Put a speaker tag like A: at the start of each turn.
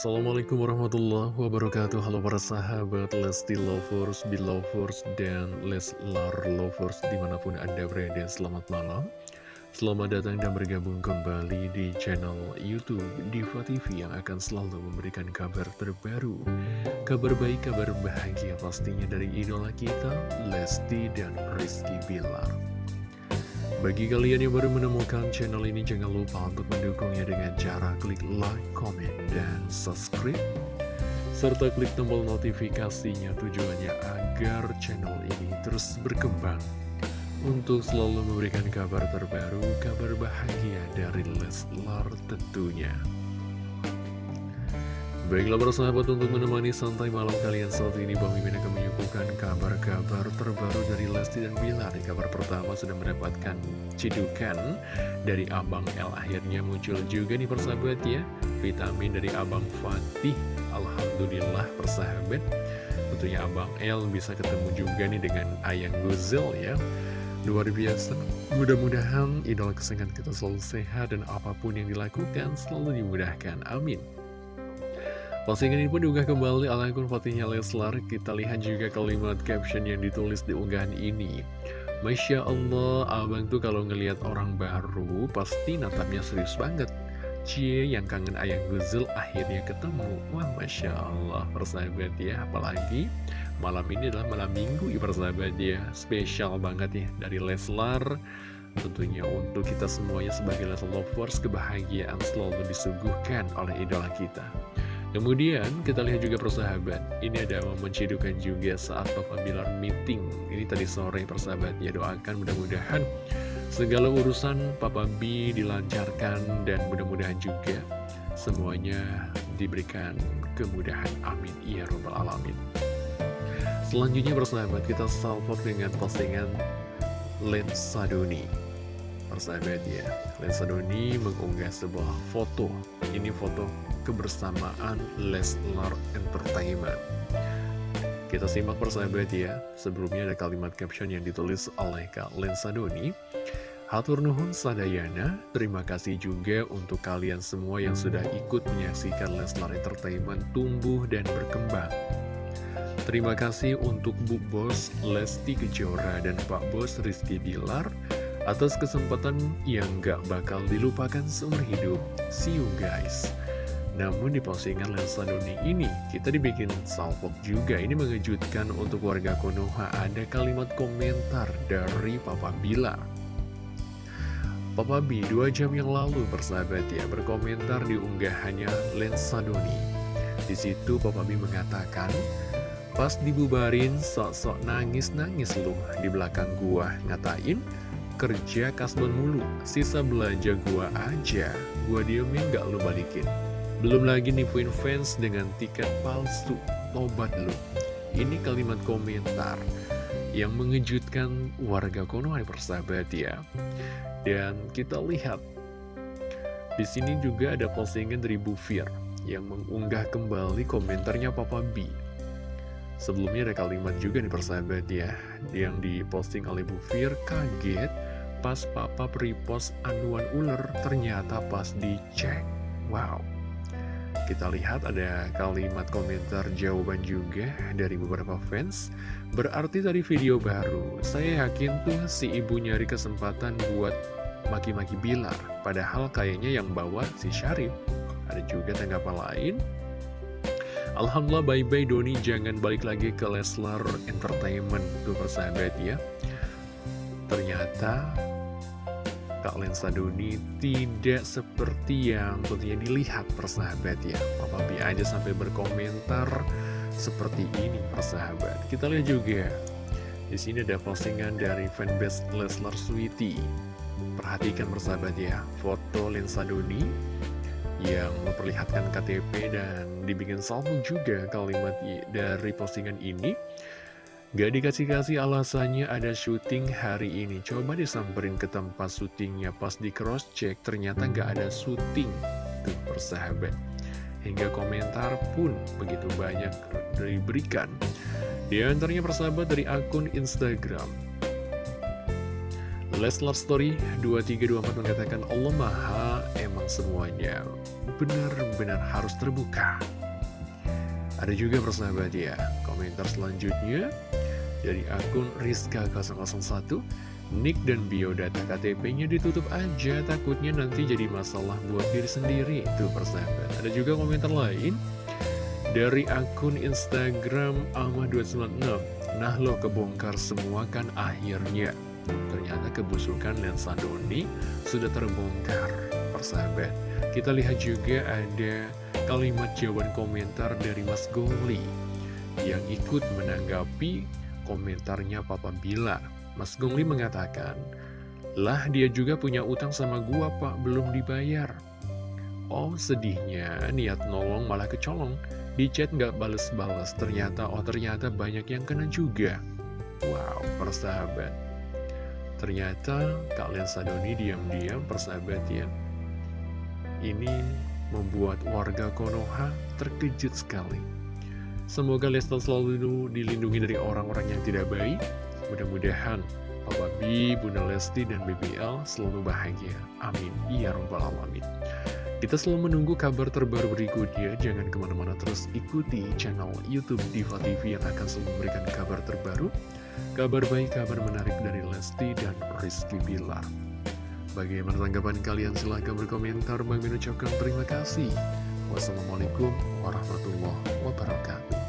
A: Assalamualaikum warahmatullahi wabarakatuh. Halo para sahabat Lesti Lovers, Belovers, dan Leslar Lovers di mana pun anda berada Selamat malam. Selamat datang dan bergabung kembali di channel Youtube Diva TV Yang akan selalu memberikan kabar terbaru. Kabar baik, kabar bahagia pastinya dari idola kita Lesti dan Rizky Bilar bagi kalian yang baru menemukan channel ini, jangan lupa untuk mendukungnya dengan cara klik like, comment, dan subscribe. Serta klik tombol notifikasinya tujuannya agar channel ini terus berkembang. Untuk selalu memberikan kabar terbaru, kabar bahagia dari Leslar tentunya. Baiklah persahabat untuk menemani santai malam kalian saat ini Bang Mimin akan menyuguhkan kabar-kabar terbaru dari Lesti dan Bilar Di kabar pertama sudah mendapatkan cidukan dari Abang L. Akhirnya muncul juga nih persahabat ya Vitamin dari Abang Fatih. Alhamdulillah persahabat. Tentunya Abang L bisa ketemu juga nih dengan Ayang Guzel ya. Luar biasa. Mudah-mudahan idola kesayangan kita selalu sehat dan apa pun yang dilakukan selalu dimudahkan. Amin Postingan ini pun diunggah kembali oleh akun fotonya Leslar. Kita lihat juga kalimat caption yang ditulis di unggahan ini. Masya Allah, abang tuh kalau ngelihat orang baru pasti natapnya serius banget. Cie yang kangen ayang Guzel akhirnya ketemu. Wah, Masya Allah, persahabat ya. Apalagi malam ini adalah malam minggu ya persahabat ya. Spesial banget ya dari Leslar. Tentunya untuk kita semuanya sebagai Leslar Lovers, kebahagiaan selalu disuguhkan oleh idola kita. Kemudian kita lihat juga persahabat. Ini ada momen cidukan juga saat Papa Bilar meeting. Ini tadi sore persahabat ya doakan mudah-mudahan Segala urusan Papa B dilancarkan Dan mudah-mudahan juga semuanya diberikan kemudahan. Amin. Ya Rabbal Alamin. Selanjutnya persahabat kita salvok dengan postingan Lensa Doni Persahabat ya Lensa Doni mengunggah sebuah foto Ini foto kebersamaan Leslar Entertainment. Kita simak persahabat ya, sebelumnya ada kalimat caption yang ditulis oleh Kak Lensa Doni. Hatur Nuhun Sadayana, terima kasih juga untuk kalian semua yang sudah ikut menyaksikan Leslar Entertainment tumbuh dan berkembang. Terima kasih untuk Bu Bos Lesti Kejora dan Pak Bos Rizky Bilar atas kesempatan yang gak bakal dilupakan seumur hidup. See you guys. Namun di postingan Lensa Doni ini, kita dibikin salvok juga. Ini mengejutkan untuk warga Konoha. Ada kalimat komentar dari Papa Bila. Papa B dua jam yang lalu bersahabat ya berkomentar di unggahannya Lensa Doni. Di situ Papa B mengatakan, pas dibubarin sok-sok nangis-nangis lu di belakang gua ngatain kerja kasbon mulu, sisa belanja gua aja, gua diemin gak lu balikin. Belum lagi nipuin fans dengan tiket palsu, tobat lu. Ini kalimat komentar yang mengejutkan warga Konoha persahabat ya. Dan kita lihat, di sini juga ada postingan dari Bu Fir yang mengunggah kembali komentarnya Papa B. Sebelumnya ada kalimat juga nih persahabat ya, yang diposting oleh Bu Fir kaget pas Papa repost anuan ular ternyata pas dicek. Wow. Kita lihat ada kalimat komentar jawaban juga dari beberapa fans. Berarti tadi video baru. Saya yakin tuh si ibu nyari kesempatan buat maki-maki Bilar. Padahal kayaknya yang bawa si Syarif. Ada juga tanggapan lain? Alhamdulillah bye-bye Doni. Jangan balik lagi ke Leslar Entertainment. Tuh persahabat ya. Ternyata Kak Lensa Doni tidak seperti yang tentunya dilihat persahabat ya. Papa B aja sampai berkomentar seperti ini persahabat. Kita lihat juga di sini ada postingan dari fanbase Leslar Sweety Perhatikan persahabat ya Foto Lensa Doni Yang memperlihatkan KTP dan dibikin salvo juga kalimat dari postingan ini Gak dikasih-kasih alasannya ada syuting hari ini. Coba disamperin ke tempat syutingnya. Pas di cross check ternyata gak ada syuting. Tuh persahabat. Hingga komentar pun begitu banyak diberikan. Di antaranya persahabat dari akun Instagram. Leslar Story 2324 mengatakan Allah Maha emang semuanya. Benar-benar harus terbuka. Ada juga persahabat ya, komentar selanjutnya dari akun Rizka001 Nick dan biodata KTP-nya ditutup aja, takutnya nanti jadi masalah buat diri sendiri. Itu persahabat. Ada juga komentar lain dari akun Instagram Ahmad296. Nah lo kebongkar semua kan akhirnya. Ternyata kebusukan lensa Doni sudah terbongkar, persahabat. Kita lihat juga ada kalimat jawaban komentar dari Mas Goli yang ikut menanggapi komentarnya Papa Bilar. Mas Gongli mengatakan, Lah dia juga punya utang sama gua pak, belum dibayar. Oh sedihnya, niat nolong malah kecolong. Di chat nggak bales-bales, ternyata, oh ternyata banyak yang kena juga. Wow, persahabat. Ternyata kalian Sadoni diam-diam persahabat ya. Ini membuat warga Konoha terkejut sekali. Semoga Lestar selalu dilindungi dari orang-orang yang tidak baik, Mudah-mudahan Papa B, Bunda Lesti, dan BBL selalu bahagia. Amin. Ya Rabbal Alamin. Kita selalu menunggu kabar terbaru berikutnya. Jangan ke mana-mana terus ikuti channel Youtube Diva TV yang akan selalu memberikan kabar terbaru. Kabar baik, kabar menarik dari Lesti dan Rizky Bilar. Bagaimana tanggapan kalian? Silahkan berkomentar. Bang ucapkan terima kasih. Wassalamualaikum warahmatullahi wabarakatuh.